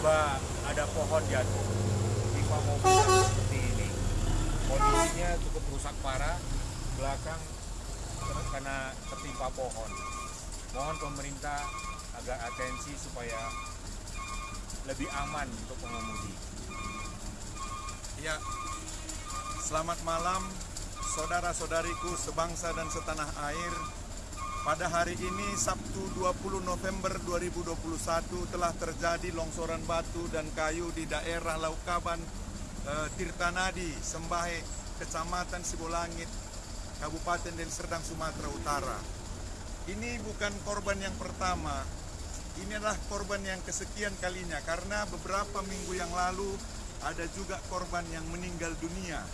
tiba ada pohon jatuh lima mobil seperti ini. Kondisinya cukup rusak parah belakang karena tertimpa pohon. Mohon pemerintah agak atensi supaya lebih aman untuk pengemudi. Ya, selamat malam saudara-saudariku sebangsa dan setanah air. Pada hari ini Sabtu 20 November 2021 telah terjadi longsoran batu dan kayu di daerah Laukaban eh, Tirtanadi, Sembahe, Kecamatan Sibolangit, Kabupaten Deli Serdang, Sumatera Utara. Ini bukan korban yang pertama, ini adalah korban yang kesekian kalinya karena beberapa minggu yang lalu ada juga korban yang meninggal dunia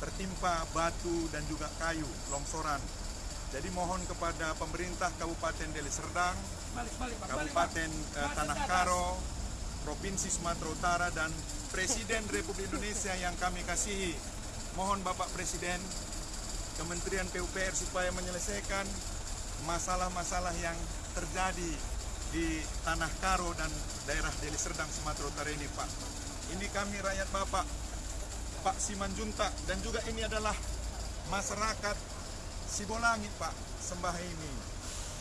tertimpa batu dan juga kayu longsoran. Jadi mohon kepada pemerintah Kabupaten Deli Serdang, Kabupaten eh, Tanah Karo, Provinsi Sumatera Utara dan Presiden Republik Indonesia yang kami kasihi. Mohon Bapak Presiden, Kementerian PUPR supaya menyelesaikan masalah-masalah yang terjadi di Tanah Karo dan daerah Deli Serdang Sumatera Utara ini Pak. Ini kami rakyat Bapak, Pak Simanjuntak dan juga ini adalah masyarakat Sibolangit Pak, sembah ini.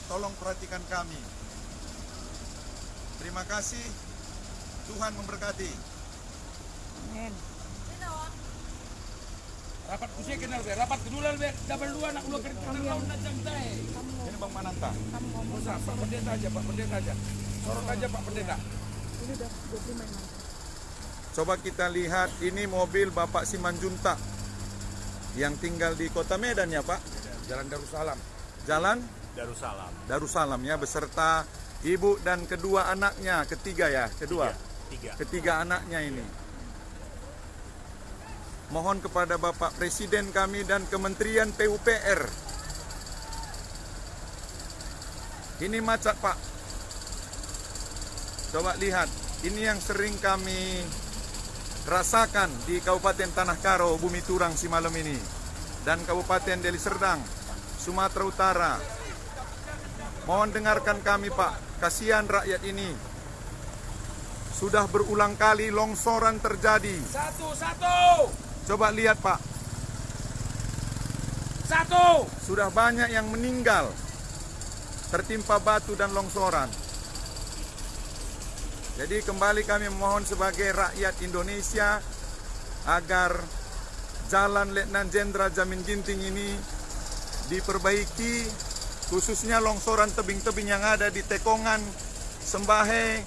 Tolong perhatikan kami. Terima kasih. Tuhan memberkati. Rapat kusi kenal be, rapat kedua be, double dua nak dua kereta tahun najam tay. Ini Bang Mananta. Usah Pak Pendeta aja, Pak Pendeta aja. Sorot aja Pak Pendeta. Coba kita lihat ini mobil Bapak Simanjuntak yang tinggal di Kota Medan ya Pak. Jalan Darussalam. Jalan Darussalam Darussalam ya beserta ibu dan kedua anaknya, ketiga ya, kedua. tiga Ketiga anaknya ini. Mohon kepada Bapak Presiden kami dan Kementerian PUPR. Ini macet Pak. Coba lihat, ini yang sering kami rasakan di Kabupaten Tanah Karo, Bumi Turang si malam ini. Dan Kabupaten Deli Serdang, Sumatera Utara. Mohon dengarkan kami Pak, kasihan rakyat ini. Sudah berulang kali longsoran terjadi. Satu, satu, Coba lihat Pak, satu. sudah banyak yang meninggal tertimpa batu dan longsoran. Jadi kembali kami memohon sebagai rakyat Indonesia agar jalan Letnan Jenderal Jamin Ginting ini diperbaiki khususnya longsoran tebing-tebing yang ada di Tekongan, Sembahe,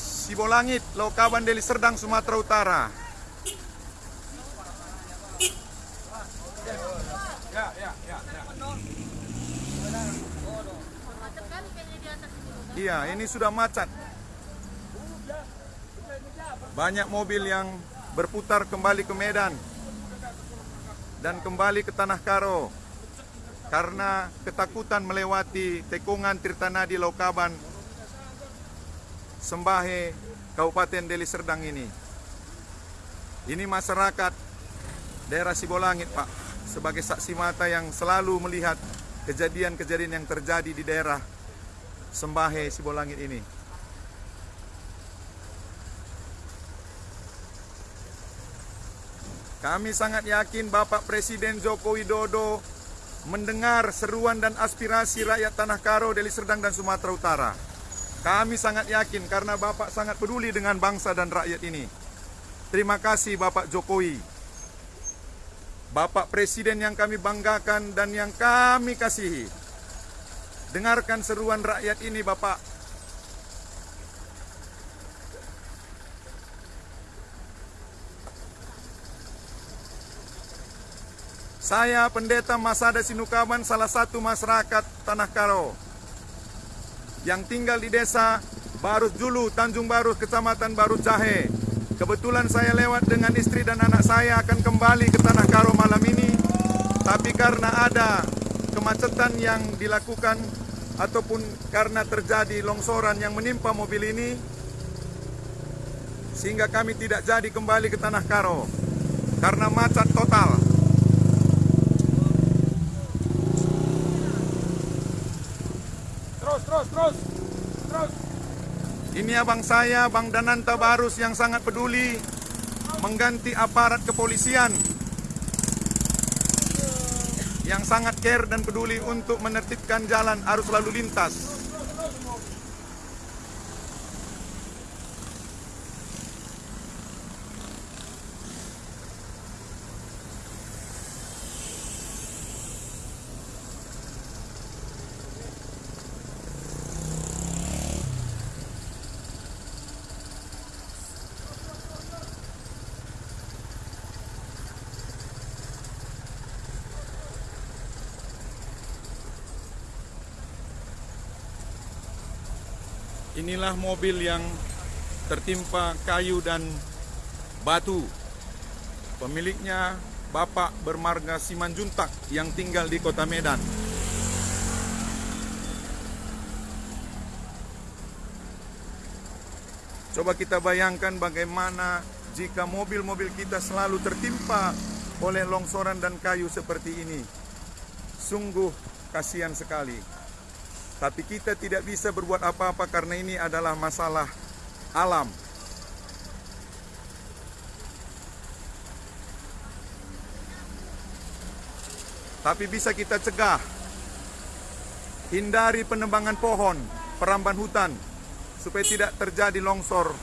Sibolangit, Laukaban, Deli Serdang, Sumatera Utara. Ya, ya, ya, ya. Iya, ini sudah macet. Banyak mobil yang berputar kembali ke Medan dan kembali ke Tanah Karo karena ketakutan melewati Tekungan Tirtanadi Laukaban Sembahe Kabupaten Deli Serdang ini. Ini masyarakat daerah Sibolangit, Pak, sebagai saksi mata yang selalu melihat kejadian-kejadian yang terjadi di daerah Sembahe Sibolangit ini. Kami sangat yakin Bapak Presiden Joko Widodo mendengar seruan dan aspirasi rakyat Tanah Karo, Deli Serdang dan Sumatera Utara. Kami sangat yakin karena Bapak sangat peduli dengan bangsa dan rakyat ini. Terima kasih Bapak Jokowi. Bapak Presiden yang kami banggakan dan yang kami kasihi. Dengarkan seruan rakyat ini Bapak. Saya Pendeta Masada Sinukaban, salah satu masyarakat Tanah Karo yang tinggal di desa Barus Julu, Tanjung Barus, Kecamatan Barus Jahe. Kebetulan saya lewat dengan istri dan anak saya akan kembali ke Tanah Karo malam ini. Tapi karena ada kemacetan yang dilakukan ataupun karena terjadi longsoran yang menimpa mobil ini, sehingga kami tidak jadi kembali ke Tanah Karo karena macet total. Terus, terus, terus. Ini abang saya, Bang Dananta Barus yang sangat peduli mengganti aparat kepolisian yang sangat care dan peduli untuk menertibkan jalan arus lalu lintas. Inilah mobil yang tertimpa kayu dan batu. Pemiliknya Bapak bermarga Simanjuntak yang tinggal di kota Medan. Coba kita bayangkan bagaimana jika mobil-mobil kita selalu tertimpa oleh longsoran dan kayu seperti ini. Sungguh kasihan sekali. Tapi kita tidak bisa berbuat apa-apa karena ini adalah masalah alam. Tapi bisa kita cegah. Hindari penebangan pohon, peramban hutan, supaya tidak terjadi longsor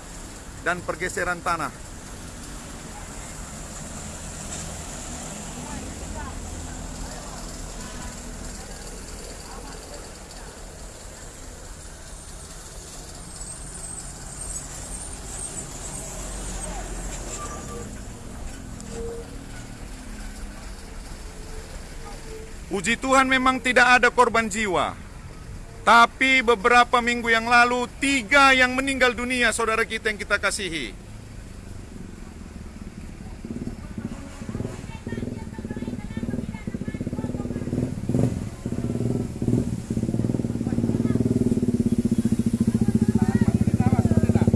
dan pergeseran tanah. Puji Tuhan memang tidak ada korban jiwa. Tapi beberapa minggu yang lalu, tiga yang meninggal dunia saudara kita yang kita kasihi.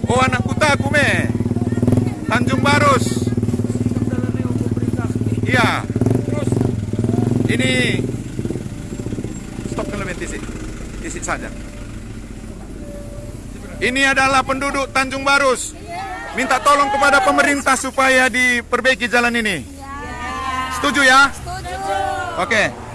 Oh anak kutaku me. Tanjung Barus. Iya. Ini saja. Ini adalah penduduk Tanjung Barus. Minta tolong kepada pemerintah supaya diperbaiki jalan ini. Setuju ya? Setuju. Oke.